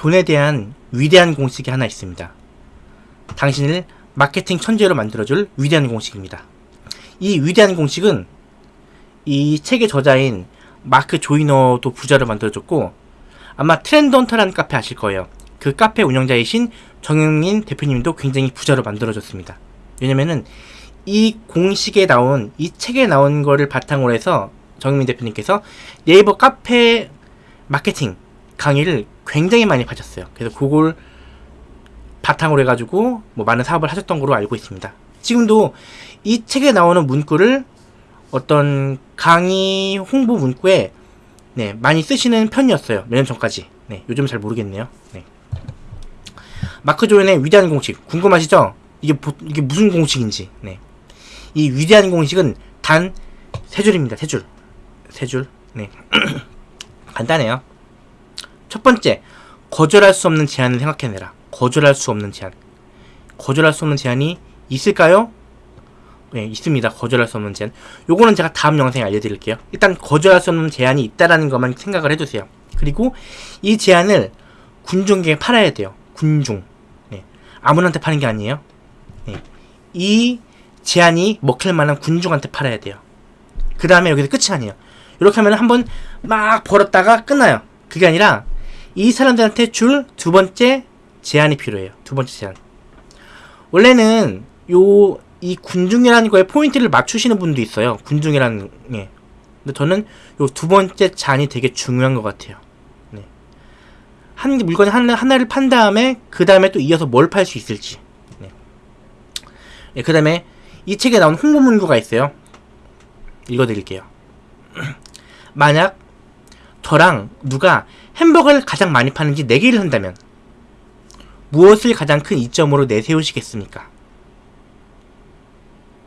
돈에 대한 위대한 공식이 하나 있습니다. 당신을 마케팅 천재로 만들어줄 위대한 공식입니다. 이 위대한 공식은 이 책의 저자인 마크 조이너도 부자로 만들어줬고 아마 트렌드 헌터라는 카페 아실 거예요. 그 카페 운영자이신 정영민 대표님도 굉장히 부자로 만들어줬습니다. 왜냐면은 이 공식에 나온 이 책에 나온 거를 바탕으로 해서 정영민 대표님께서 네이버 카페 마케팅 강의를 굉장히 많이 하셨어요. 그래서 그걸 바탕으로 해가지고 뭐 많은 사업을 하셨던 걸로 알고 있습니다. 지금도 이 책에 나오는 문구를 어떤 강의 홍보 문구에 네, 많이 쓰시는 편이었어요. 몇 년 전까지. 네, 요즘 잘 모르겠네요. 네. 마크 조연의 위대한 공식 궁금하시죠? 이게 보, 이게 무슨 공식인지. 네. 이 위대한 공식은 단 세 줄입니다. 세 줄. 세 줄. 네. 간단해요. 첫 번째, 거절할 수 없는 제안을 생각해내라. 거절할 수 없는 제안. 거절할 수 없는 제안이 있을까요? 네, 있습니다. 거절할 수 없는 제안. 요거는 제가 다음 영상에 알려드릴게요. 일단 거절할 수 없는 제안이 있다라는 것만 생각을 해두세요. 그리고 이 제안을 군중에게 팔아야 돼요. 군중. 네. 아무한테 파는 게 아니에요. 네. 이 제안이 먹힐 만한 군중한테 팔아야 돼요. 그 다음에 여기서 끝이 아니에요. 이렇게 하면 한번 막 벌었다가 끝나요. 그게 아니라 이 사람들한테 줄 두 번째 제안이 필요해요. 두 번째 제안. 원래는 요 이 군중이라는 거에 포인트를 맞추시는 분도 있어요. 군중이라는 예. 근데 저는 요 두 번째 잔이 되게 중요한 것 같아요. 네. 한 물건 하나, 하나를 판 다음에 그 다음에 또 이어서 뭘 팔 수 있을지. 네. 예, 그 다음에 이 책에 나온 홍보 문구가 있어요. 읽어드릴게요. 만약 저랑 누가 햄버거를 가장 많이 파는지 내기를 한다면 무엇을 가장 큰 이점으로 내세우시겠습니까?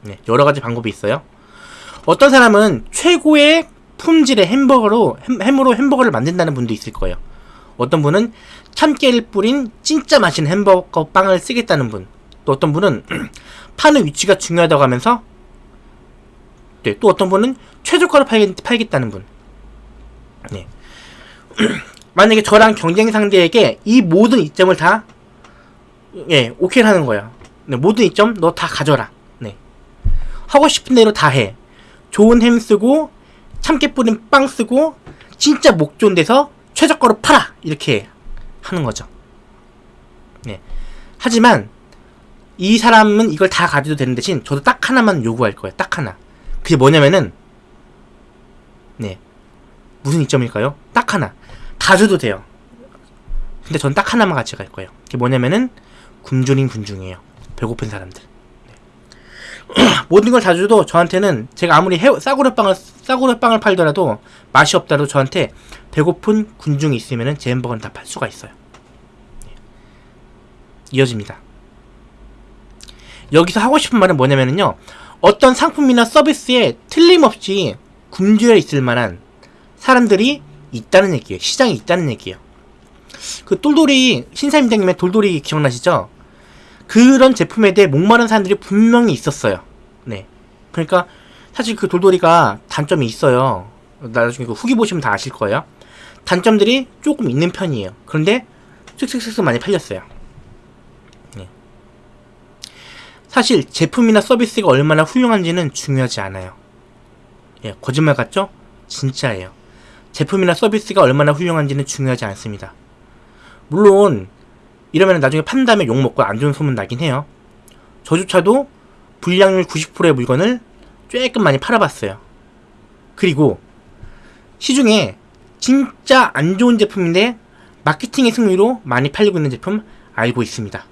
네, 여러 가지 방법이 있어요. 어떤 사람은 최고의 품질의 햄버거로 햄, 햄으로 햄버거를 만든다는 분도 있을 거예요. 어떤 분은 참깨를 뿌린 진짜 맛있는 햄버거 빵을 쓰겠다는 분. 또 어떤 분은 파는 위치가 중요하다고 하면서 네, 또 어떤 분은 최저가로 팔겠, 팔겠다는 분. 네. 만약에 저랑 경쟁 상대에게 이 모든 이점을 다 예, 오케이 하는 거야. 네, 모든 이점 너 다 가져라. 네. 하고 싶은 대로 다 해. 좋은 햄 쓰고 참깨 뿌린 빵 쓰고 진짜 목 좋은 데서 최저가로 팔아. 이렇게 하는 거죠. 네. 하지만 이 사람은 이걸 다 가져도 되는 대신 저도 딱 하나만 요구할 거예요. 딱 하나. 그게 뭐냐면은 네. 무슨 이점일까요? 딱 하나. 다 줘도 돼요. 근데 전 딱 하나만 같이 갈 거예요. 그게 뭐냐면은 굶주린 군중이에요. 배고픈 사람들. 네. 모든 걸 다 줘도 저한테는 제가 아무리 해, 싸구려 빵을 싸구려 빵을 팔더라도 맛이 없다도 저한테 배고픈 군중이 있으면은 제 햄버거는 다 팔 수가 있어요. 네. 이어집니다. 여기서 하고 싶은 말은 뭐냐면요. 어떤 상품이나 서비스에 틀림없이 굶주려 있을 만한 사람들이 있다는 얘기예요. 시장이 있다는 얘기예요. 그 똘똘이 신사임당님의 돌돌이 기억나시죠? 그런 제품에 대해 목마른 사람들이 분명히 있었어요. 네. 그러니까 사실 그 돌돌이가 단점이 있어요. 나중에 그 후기 보시면 다 아실 거예요. 단점들이 조금 있는 편이에요. 그런데 쓱쓱쓱쓱 많이 팔렸어요. 네. 사실 제품이나 서비스가 얼마나 훌륭한지는 중요하지 않아요. 예, 거짓말 같죠? 진짜예요. 제품이나 서비스가 얼마나 훌륭한지는 중요하지 않습니다. 물론 이러면 나중에 판 다음에 욕먹고 안 좋은 소문 나긴 해요. 저조차도 불량률 90%의 물건을 조금 많이 팔아봤어요. 그리고 시중에 진짜 안 좋은 제품인데 마케팅의 승리로 많이 팔리고 있는 제품 알고 있습니다.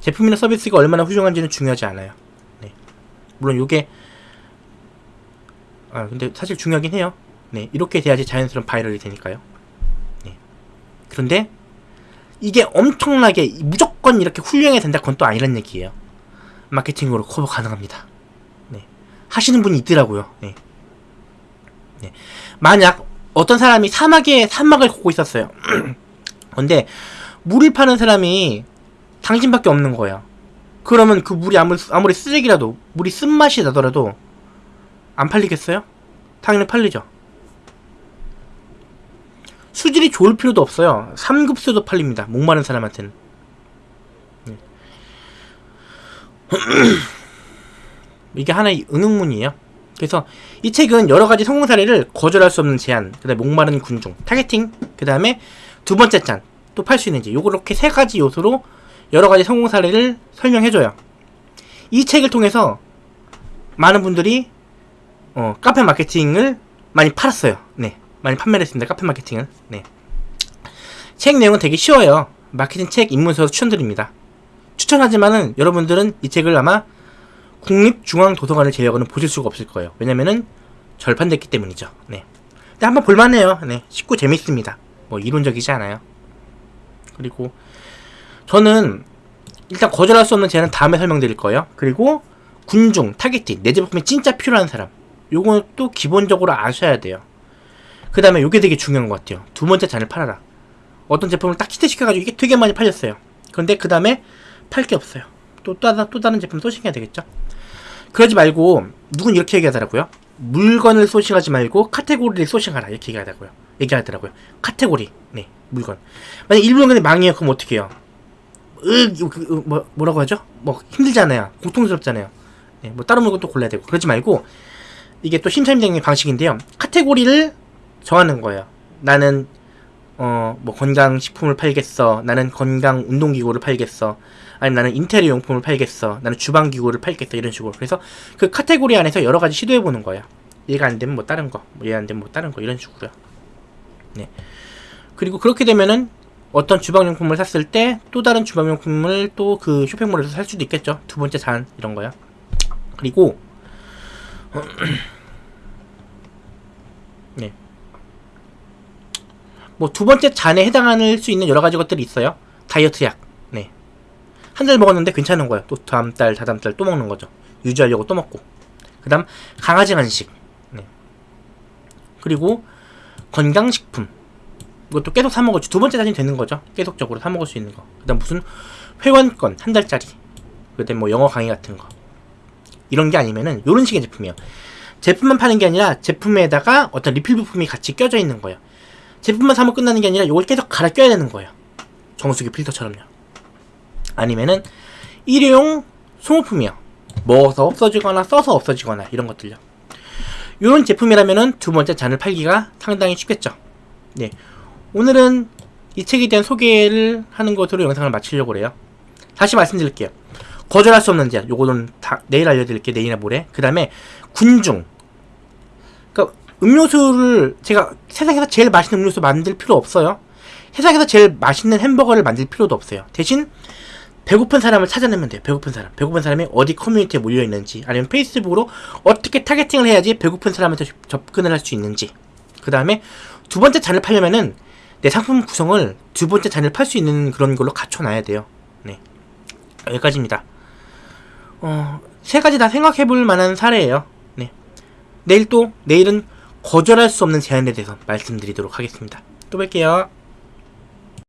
제품이나 서비스가 얼마나 훌륭한지는 중요하지 않아요. 네. 물론 이게 아 근데 사실 중요하긴 해요. 네 이렇게 돼야지 자연스러운 viral이 되니까요. 네. 그런데 이게 엄청나게 무조건 이렇게 훌륭해야 된다 그건 또 아니란 얘기예요. 마케팅으로 커버 가능합니다. 네. 하시는 분이 있더라고요. 네. 네. 만약 어떤 사람이 사막에 사막을 걷고 있었어요. 근데 물을 파는 사람이 당신밖에 없는 거야. 그러면 그 물이 아무리, 아무리 쓰레기라도 물이 쓴맛이 나더라도 안 팔리겠어요? 당연히 팔리죠. 수질이 좋을 필요도 없어요. 3급수도 팔립니다. 목마른 사람한테는. 네. 이게 하나의 응응문이에요. 그래서 이 책은 여러 가지 성공 사례를 거절할 수 없는 제안, 그다음에 목마른 군중, targeting, 그 다음에 두 번째 짠, 또 팔 수 있는지 요렇게 세 가지 요소로 여러 가지 성공 사례를 설명해줘요. 이 책을 통해서 많은 분들이 어, 카페 마케팅을 많이 팔았어요. 네, 많이 판매를 했습니다. 카페 마케팅을. 네. 책 내용은 되게 쉬워요. 마케팅 책 입문서 추천드립니다. 추천하지만은 여러분들은 이 책을 아마 국립중앙도서관을 제외하고는 보실 수가 없을 거예요. 왜냐면은 절판됐기 때문이죠. 네. 근데 한번 볼만해요. 네. 쉽고 재밌습니다. 뭐 이론적이지 않아요. 그리고 저는 일단 거절할 수 없는 제안은 다음에 설명드릴 거예요. 그리고 군중, targeting, 내 제품이 진짜 필요한 사람. 요건 또 기본적으로 아셔야 돼요. 그 다음에 요게 되게 중요한 것 같아요. 두 번째 잔을 팔아라. 어떤 제품을 딱 히트시켜가지고 이게 되게 많이 팔렸어요. 그런데 그 다음에 팔 게 없어요. 또, 또, 또 다른 제품 sourcing해야 되겠죠? 그러지 말고, 누군 이렇게 얘기하더라고요. 물건을 소싱하지 말고 카테고리를 소싱하라. 이렇게 얘기하더라고요. 얘기하더라고요. 카테고리. 네, 물건. 만약 일물건이 망해요. 그럼 어떻게 해요? 으, 그, 그, 뭐, 뭐라고 하죠? 뭐, 힘들잖아요. 고통스럽잖아요. 네, 뭐, 다른 물건 또 골라야 되고. 그러지 말고, 이게 또 심사임당의 방식인데요. 카테고리를 정하는 거예요. 나는 어 뭐 건강식품을 팔겠어. 나는 건강 운동기구를 팔겠어. 아니면 나는 인테리어 용품을 팔겠어. 나는 주방기구를 팔겠어. 이런 식으로. 그래서 그 카테고리 안에서 여러 가지 시도해 보는 거예요. 얘가 안 되면 뭐 다른 거, 뭐얘안 되면 뭐 다른 거 이런 식으로요. 네. 그리고 그렇게 되면은 어떤 주방용품을 샀을 때 또 다른 주방용품을 또 그 쇼핑몰에서 살 수도 있겠죠. 두 번째 잔 이런 거요. 그리고 네. 뭐 두 번째 잔에 해당할 수 있는 여러 가지 것들이 있어요. 다이어트 약. 네. 한 달 먹었는데 괜찮은 거예요. 또 다음 달, 다다음 달 또 먹는 거죠. 유지하려고 또 먹고. 그다음 강아지 간식. 네. 그리고 건강식품. 이것도 계속 사 먹을 수. 두 번째 잔이 되는 거죠. 계속적으로 사 먹을 수 있는 거. 그다음 무슨 회원권 한 달짜리. 그다음 뭐 영어 강의 같은 거. 이런 게 아니면은 요런 식의 제품이에요. 제품만 파는 게 아니라 제품에다가 어떤 리필 부품이 같이 껴져 있는 거예요. 제품만 사면 끝나는 게 아니라 이걸 계속 갈아 껴야 되는 거예요. 정수기 필터처럼요. 아니면은 일회용 소모품이요. 먹어서 없어지거나 써서 없어지거나 이런 것들요. 이런 제품이라면은 두 번째 잔을 팔기가 상당히 쉽겠죠. 네. 오늘은 이 책에 대한 소개를 하는 것으로 영상을 마치려고 그래요. 다시 말씀드릴게요. 거절할 수 없는 제안. 요거는 다 내일 알려드릴게요. 내일이나 모레. 그 다음에 군중. 음료수를 제가 세상에서 제일 맛있는 음료수 만들 필요 없어요. 세상에서 제일 맛있는 햄버거를 만들 필요도 없어요. 대신 배고픈 사람을 찾아내면 돼요. 배고픈 사람. 배고픈 사람이 어디 커뮤니티에 몰려 있는지, 아니면 페이스북으로 어떻게 targeting을 해야지 배고픈 사람한테 접근을 할 수 있는지. 그 다음에 두 번째 잔을 팔려면은 내 상품 구성을 두 번째 잔을 팔 수 있는 그런 걸로 갖춰놔야 돼요. 네. 여기까지입니다. 어, 세 가지 다 생각해 볼 만한 사례예요. 네. 내일 또, 내일은 거절할 수 없는 제안에 대해서 말씀드리도록 하겠습니다. 또 뵐게요.